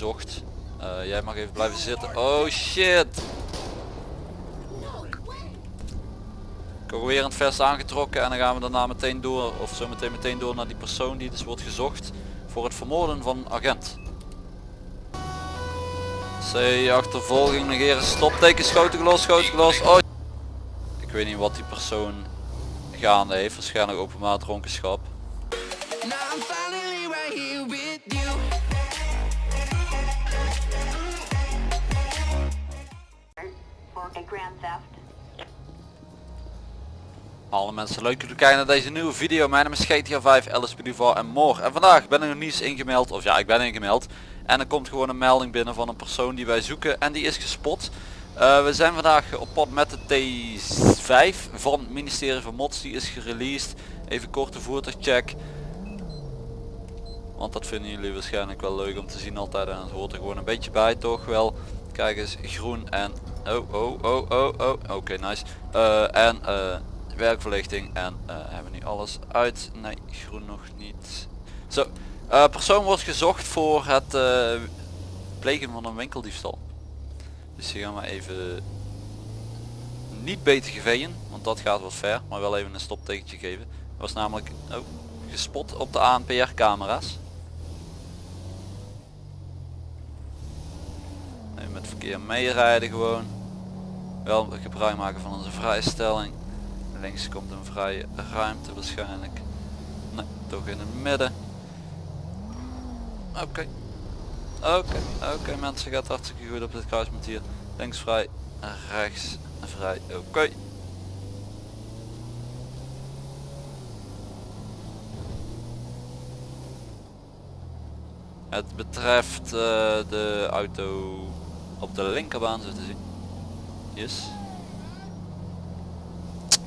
gezocht. Eh, jij mag even blijven zitten. Oh shit. Weer het vest aangetrokken en dan gaan we daarna meteen door, of zo meteen meteen door naar die persoon die dus wordt gezocht voor het vermoorden van agent. C achtervolging negeren stopteken schoten gelost schoten gelost. Oh. Ik weet niet wat die persoon gaande heeft, waarschijnlijk openbaar dronkenschap. Alle mensen leuk jullie kijken naar deze nieuwe video. Mijn naam is GTA 5, Alice Duval en more. En vandaag ben ik nog niet ingemeld, of ja ik ben ingemeld. En er komt gewoon een melding binnen van een persoon die wij zoeken en die is gespot. Eh, we zijn vandaag op pad met de T5 van het ministerie van Mods. Die is gereleased. Even korte voertuigcheck. Want dat vinden jullie waarschijnlijk wel leuk om te zien altijd. En het hoort er gewoon een beetje bij toch wel. Kijk eens, groen en... Oh, oh, oh, oh, oh. Oké, nice. Eh, en eh, werkverlichting. En eh, hebben nu alles uit? Nee, groen nog niet. Zo, eh, persoon wordt gezocht voor het eh, plegen van een winkeldiefstal. Dus hier gaan we even niet beter geveeën, want dat gaat wat ver, maar wel even een stoptekentje geven. Was namelijk oh, gespot op de ANPR camera's. Met verkeer meerijden gewoon. Wel gebruik maken van onze vrijstelling. Links komt een vrije ruimte waarschijnlijk. Nee, toch in het midden. Oké. Oké, oké mensen gaat hartstikke goed op dit kruispunt hier. Links vrij, rechts vrij, oké. Het betreft eh, de auto op de linkerbaan zo te zien. Yes.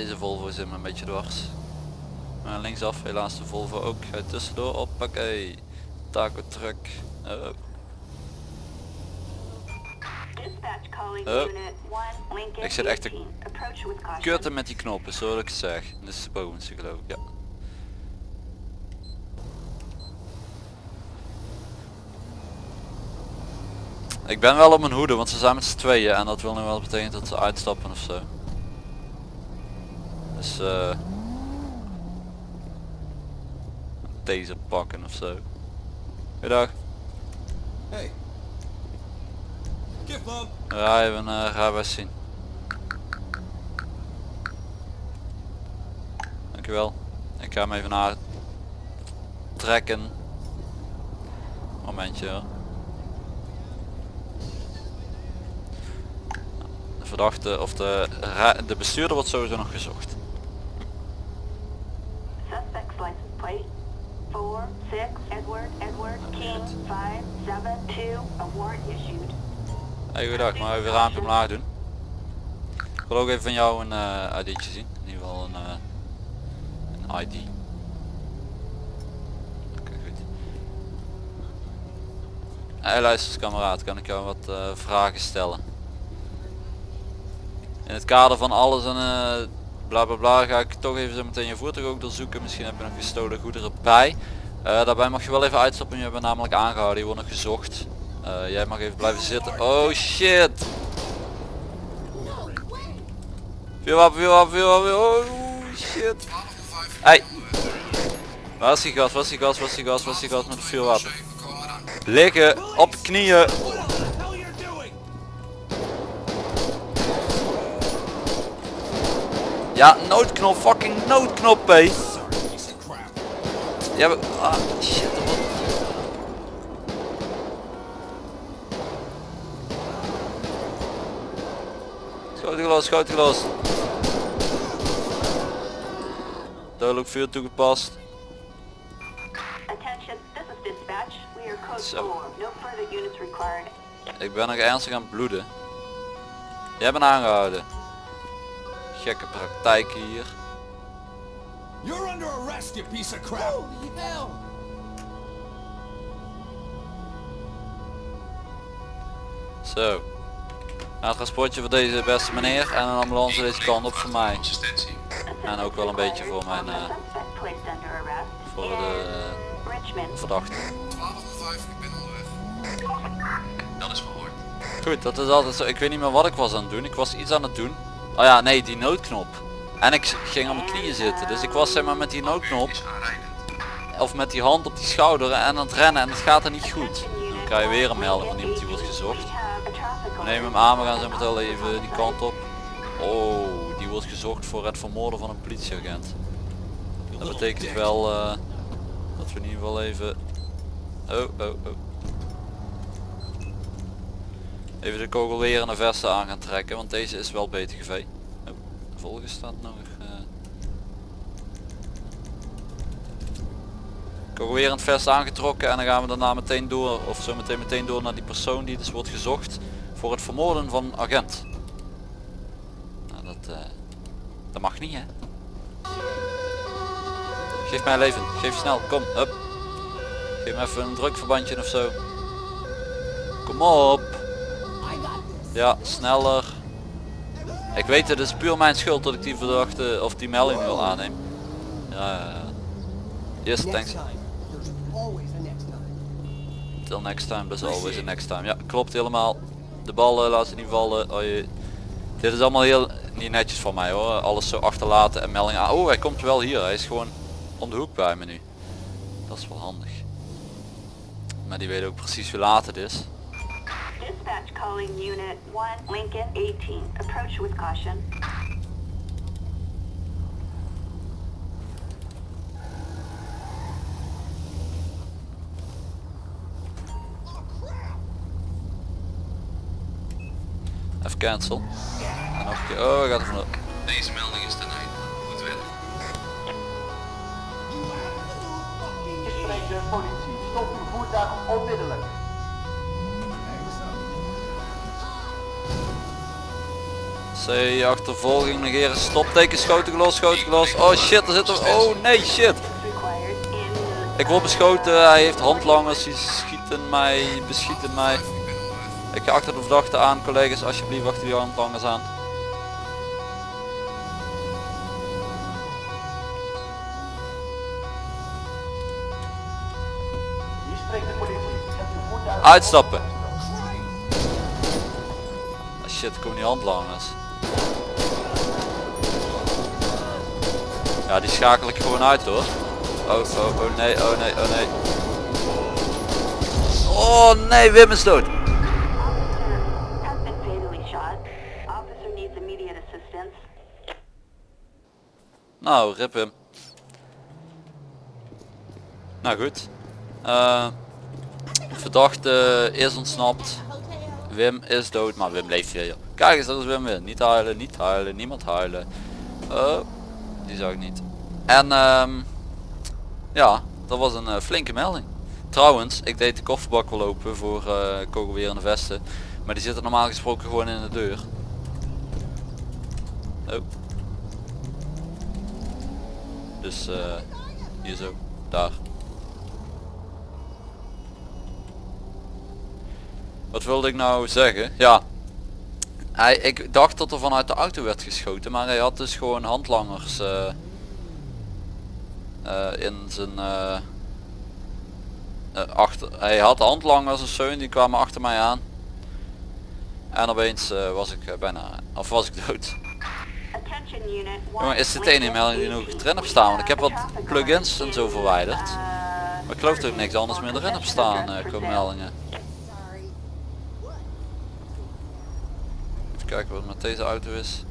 Deze Volvo zit me een beetje dwars. Maar linksaf helaas de Volvo ook. Ga tussendoor op, oké. Taco truck. Oh. Oh. unit 1 Lincoln Ik zit echt te 18. Approach with caution. Kutten met die knoppen, zo dat ik zeg. Dit is de bovenste geloof ik, ja. Ik ben wel op mijn hoede, want ze zijn met z'n tweeën en dat wil nu wel betekenen dat ze uitstappen of zo. Dus eh deze pakken of zo. Goedendag. Hey. Mom. Ja, even een uh, rijbewijs zien. Dankjewel. Ik ga hem even naar trekken. Momentje hoor. De verdachte of de, de bestuurder wordt sowieso nog gezocht. Suspect's license plate 4 6 Edward Edward King 5 7 2. A warrant issued. Hey goedendag, maar even raampje omlaag doen. Ik wil ook even van jou een eh ID'tje zien. In ieder geval een, eh, een ID. Oké, goed. Hey luister kameraad, kan ik jou wat eh, vragen stellen? In het kader van alles en eh bla bla bla ga ik toch even zo meteen je voertuig ook doorzoeken. Misschien heb je nog gestolen goederen bij. Eh, daarbij mag je wel even uitstappen, je bent namelijk aangehouden, je wordt nog gezocht. Eh, jij mag even blijven zitten. Oh shit! Vuurwapen, vuurwapen, vuurwapen. Oh shit. Hey. Waar is die gas, waar is die gas, waar is die gas, is die gas met het vuurwapen? Liggen, op knieën. Ja, noodknop, fucking noodknop, hé. Ja, maar, ah, shit. wat- Schoten gelost, schoten gelost. Duidelijk vuur toegepast. Zo. 4. No further units required. Ik ben nog ernstig aan het bloeden. Jij bent aangehouden. Gekke praktijken hier. You're under arrest, you piece of crap. Holy hell. Zo. Nou, het transportje voor deze beste meneer en een ambulance deze kant op voor mij. En ook wel een beetje voor mijn, eh, arrest voor de Richmond. verdachte. 12 5, ik ben onderweg. Goed, dat is altijd zo. Ik weet niet meer wat ik was aan het doen. Ik was iets aan het doen. Oh ja, nee, die noodknop. En ik ging op mijn knieën zitten. Dus ik was zeg maar met die noodknop. Of met die hand op die schouder en aan het rennen en het gaat er niet goed. Dan krijg je weer een melding van iemand die wordt gezocht. We nemen hem aan, we gaan zo meteen even die kant op. Oh, die wordt gezocht voor het vermoorden van een politieagent. Dat betekent wel eh, dat we in ieder geval even... Oh, oh, oh. Even de kogelwerende vesten aan gaan trekken, want deze is wel volgende staat nog. eh Kogelwerend vest aangetrokken en dan gaan we daarna meteen door, of zo meteen meteen door naar die persoon die dus wordt gezocht voor het vermoorden van een agent. Nou, dat, eh, dat mag niet hè. Geef mij leven, geef snel, kom, up. Geef me even een drukverbandje of zo. Kom op. Ja, sneller. Ik weet het is puur mijn schuld dat ik die verdachte of die melding wil aannemen. Ja, ja, ja. Yes, thanks. Till next time, there's always a next time. Ja, klopt helemaal. De bal eh, laat ze niet vallen. Oh, je. Dit is allemaal heel niet netjes van mij hoor. Alles zo achterlaten en melding aan. Oh, hij komt wel hier. Hij is gewoon om de hoek bij me nu. Dat is wel handig. Maar die weet ook precies hoe laat het is. Dispatch calling Unit 1, Lincoln 18. Approach with caution. Even cancel. En nog een keer. Oh, gaat er vandoor. Deze melding is ten einde. Goed spreekt de politie. Stop uw voertuig onmiddellijk. C achtervolging negeren. Stopteken schoten gelost, schoten gelost. Oh shit, er zit. Oh nee shit. Ik word beschoten. Hij heeft handlangers. Die schieten mij, beschieten mij. Ik ga achter de verdachte aan, collega's. Alsjeblieft achter die handlangers aan. Uitstappen. Ah, shit, komen die handlangers. Ja, die schakel ik gewoon uit hoor. Oh, oh, oh nee, oh nee, oh nee. Oh nee, Wim is dood. Nou, rip hem. Nou goed. Eh, verdachte is ontsnapt. Wim is dood, maar Wim leeft joh. Kijk eens, dat is Wim weer. Niet huilen, niet huilen, niemand huilen. Oh, die zag ik niet. En ehm, ja, dat was een eh, flinke melding. Trouwens, ik deed de kofferbak wel open voor eh kogelwerende vesten. Maar die zitten normaal gesproken gewoon in de deur. Oh. Dus eh hier zo, daar. Wat wilde ik nou zeggen? Ja. Hij, ik dacht dat er vanuit de auto werd geschoten, maar hij had dus gewoon handlangers eh, eh, in zijn eh, achter. Hij had handlangers of zo en die kwamen achter mij aan. En opeens was ik bijna, of was ik dood. Attention unit 1. Jongen, is dit de ene melding die nog erin heb staan? Want ik heb wat plugins en zo verwijderd. Maar ik geloof dat ik niks anders meer erin heb staan qua meldingen. Even kijken wat met deze auto is.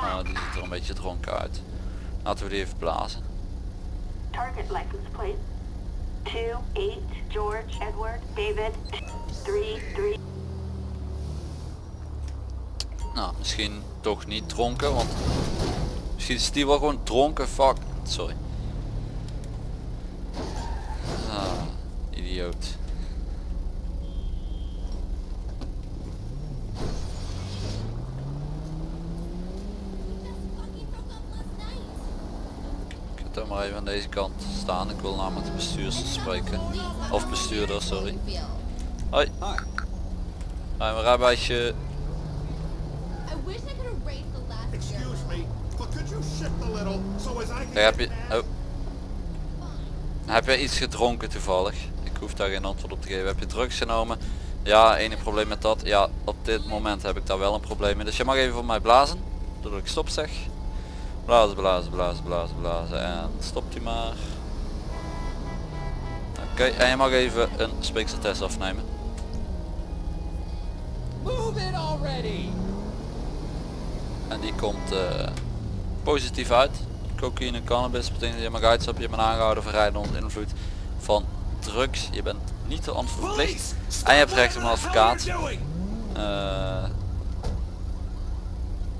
Nou, die ziet er een beetje dronken uit. Laten we die even blazen. Target license plate. 2-8 George Edward David 3-3. Nou, misschien toch niet dronken, want misschien is die wel gewoon dronken. Fuck, sorry. Ah, idioot. Even aan deze kant staan. Ik wil namelijk de bestuurster spreken. Of bestuurder, sorry. Hoi. Hoi, mijn can Kijk, heb je, oh. Heb je iets gedronken toevallig? Ik hoef daar geen antwoord op te geven. Heb je drugs genomen? Ja, enige probleem met dat. Ja, op dit moment heb ik daar wel een probleem mee. Dus je mag even voor mij blazen. Doordat ik stop zeg. Blazen, blazen, blazen, blazen, blazen. En stopt u maar. Oké, en je mag even een speekseltest afnemen. Move it already! En die komt eh, positief uit. Cocaïne, cannabis, betekent dat je mag uitstappen, je bent aangehouden voor rijden onder invloed van drugs. Je bent niet te verplicht. En je hebt recht op een advocaat.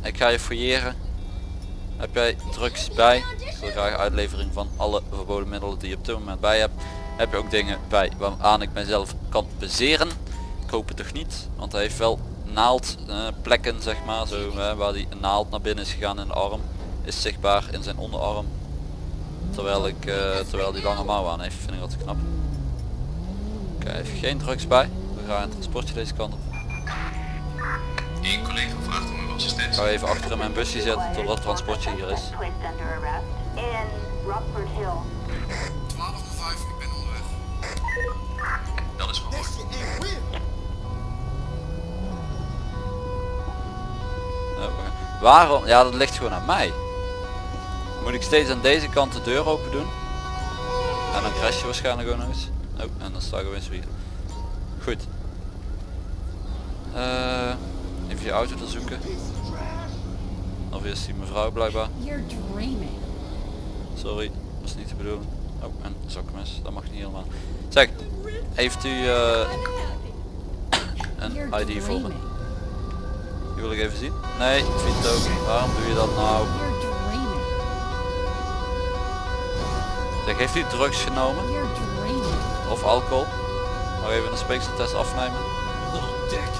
Ik ga je fouilleren. Heb jij drugs bij? Ik wil graag uitlevering van alle verboden middelen die je op dit moment bij hebt. Heb je ook dingen bij waaraan ik mezelf kan bezeren? Ik hoop het toch niet, want hij heeft wel naald eh, plekken zeg maar, zo, waar die naald naar binnen is gegaan in de arm. Is zichtbaar in zijn onderarm. Terwijl ik, eh, terwijl die lange mouw aan heeft, vind ik dat knap. Oké, heeft geen drugs bij. We gaan een transportje deze kant op. Eén collega uw Ik assistentie. ga even achter in mijn busje zetten tot dat transportje hier is. Placed under arrest in Rockford Hill. 12 tot 5, ik ben onderweg. Dat is verhoord. Ja, we gaan- Waarom? Ja, dat ligt gewoon aan mij. Moet ik steeds aan deze kant de deur open doen? En dan crash je waarschijnlijk ook nog eens. Oh, en dan sta ik weer. Goed. Eh, even je auto te zoeken. Of is die mevrouw blijkbaar. Sorry, was niet de bedoeling. Oh, en zakmes, dat mag niet helemaal. Zeg, heeft u eh, een ID voor me? Die wil ik even zien. Nee, Vito, waarom doe je dat nou? Zeg, heeft u drugs genomen? Of alcohol? Mag even een speekseltest afnemen. Little dick.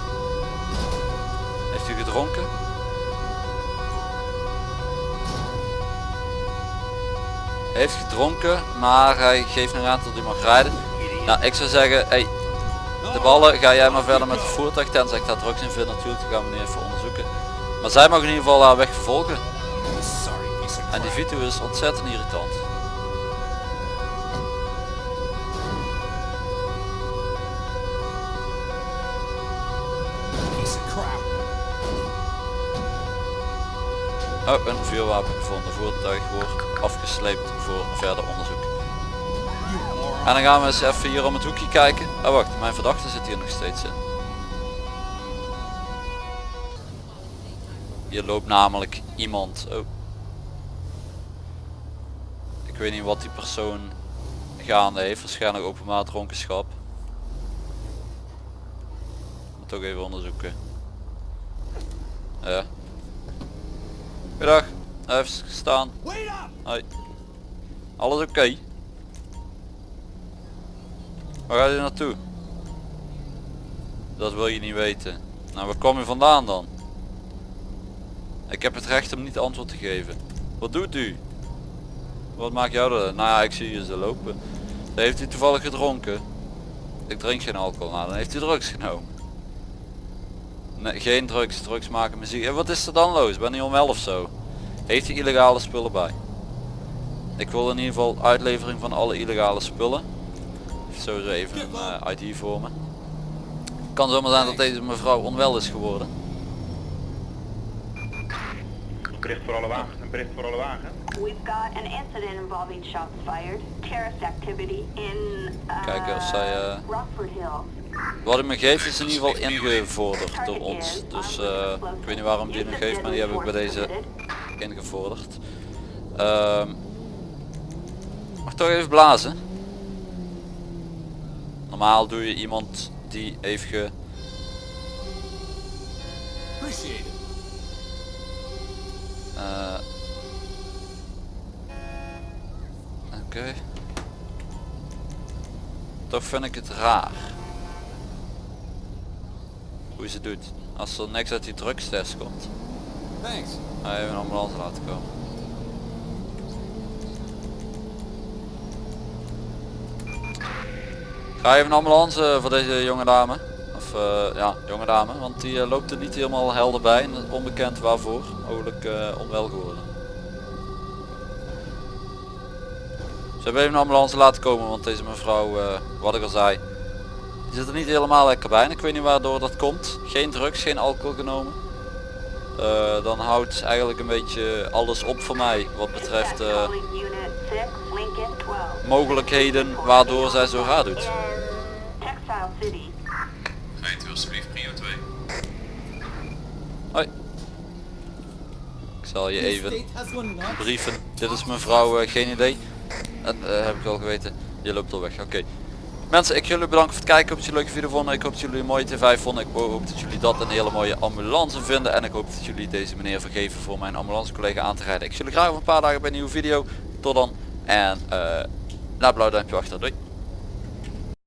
Heeft u gedronken? Heeft gedronken, maar hij geeft nog aan dat hij mag rijden. Nou, ik zou zeggen, hey, de ballen ga jij maar verder met het voertuig, tenzij ik daar drugs in vind natuurlijk, dat gaan we nu even onderzoeken. Maar zij mag in ieder geval haar weg of En die Vito is ontzettend irritant. Oh, een vuurwapen gevonden. Voertuig wordt afgesleept voor verder onderzoek. En dan gaan we eens even hier om het hoekje kijken. Oh wacht, mijn verdachte zit hier nog steeds in. Hier loopt namelijk iemand. Oh. Ik weet niet wat die persoon gaande heeft. Waarschijnlijk openbaar dronkenschap. Moet toch even onderzoeken. Ja. Goedendag. Even staan. Wait up! Hoi. Alles oké? Waar gaat u naartoe? Dat wil je niet weten. Nou, waar kom je vandaan dan? Ik heb het recht om niet antwoord te geven. Wat doet u? Wat maakt jou er? Nou ja, ik zie je ze lopen. Heeft u toevallig gedronken? Ik drink geen alcohol. Nou, dan heeft u drugs genomen. Nee, geen drugs. Drugs maken muziek. En wat is er dan los? Ben je om 11 zo? Heeft u illegale spullen bij? Ik wil in ieder geval uitlevering van alle illegale spullen. Sowieso even een eh, ID voor me. Kan zomaar zijn dat deze mevrouw onwel is geworden. Bericht voor alle wagen. Een bericht voor alle wagen. We've got an incident involving shots fired, terrorist activity in uh, Kijken of zij, eh, Rockford Hill. Wat hij me geeft is in ieder geval ingevorderd door ons. Dus eh, ik weet niet waarom die nog geeft, maar die heb ik bij deze ingevorderd. Ehm mag toch even blazen. Normaal doe je iemand die heeft ge... Eh, Oké. Toch vind ik het raar. Hoe ze doet. Als er niks uit die drugstest komt. Thanks. Ga even een ambulance laten komen. Ga even een ambulance voor deze jonge dame. Of eh, ja, jonge dame. Want die eh, loopt er niet helemaal helder bij. En onbekend waarvoor. Mogelijk eh, onwel geworden. Ze hebben even een ambulance laten komen. Want deze mevrouw, eh, wat ik al zei. Die zit er niet helemaal lekker bij en ik weet niet waardoor dat komt. Geen drugs, geen alcohol genomen. Eh, dan houdt eigenlijk een beetje alles op voor mij wat betreft eh, Calling Unit 6, Lincoln 12. mogelijkheden waardoor zij zo raar doet. Rijdt u alsjeblieft prio 2. Hoi. Ik zal je even brieven. Dit is mevrouw, eh, geen idee. Dat heb ik al geweten. Je loopt al weg. Oké. Mensen, ik jullie bedanken voor het kijken. Ik hoop dat jullie een leuke video vonden. Ik hoop dat jullie een mooie T5 vonden. Ik hoop dat jullie dat een hele mooie ambulance vinden. En ik hoop dat jullie deze meneer vergeven voor mijn ambulance collega aan te rijden. Ik zie jullie graag over een paar dagen bij een nieuwe video. Tot dan. En eh laat blauw duimpje achter. Doei.